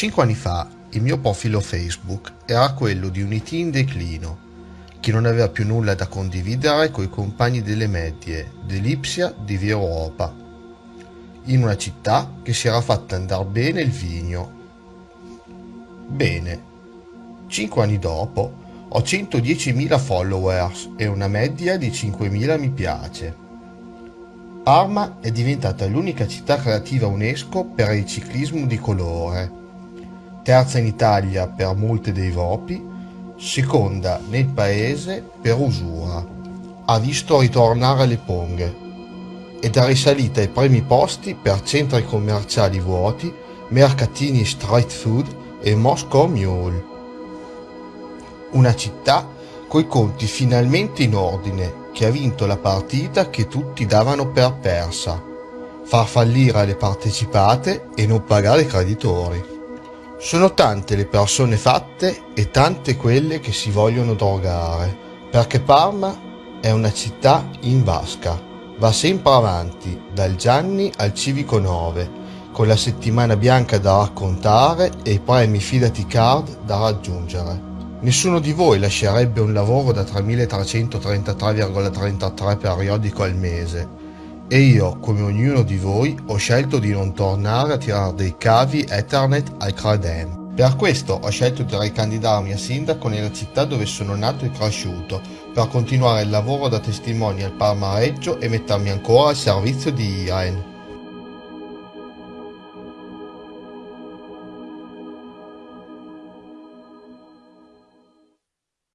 Cinque anni fa il mio profilo Facebook era quello di un IT in declino, che non aveva più nulla da condividere coi compagni delle medie dell'Ipsia di Via Europa, in una città che si era fatta andare bene il vigno. Bene, cinque anni dopo ho 110.000 followers e una media di 5.000 mi piace. Parma è diventata l'unica città creativa UNESCO per il ciclismo di colore terza in Italia per multe dei Vopi, seconda nel paese per usura. Ha visto ritornare le ponghe ed è risalita ai primi posti per centri commerciali vuoti, mercatini street food e Moscow Mule. Una città coi conti finalmente in ordine, che ha vinto la partita che tutti davano per persa, far fallire le partecipate e non pagare i creditori. Sono tante le persone fatte e tante quelle che si vogliono drogare, perché Parma è una città in vasca. Va sempre avanti, dal Gianni al Civico 9, con la settimana bianca da raccontare e i premi Fidati Card da raggiungere. Nessuno di voi lascerebbe un lavoro da 3.333,33 periodico al mese e io, come ognuno di voi, ho scelto di non tornare a tirare dei cavi Ethernet al Cradem. Per questo ho scelto di ricandidarmi a sindaco nella città dove sono nato e cresciuto, per continuare il lavoro da testimone al Parma Reggio e mettermi ancora al servizio di IAEN.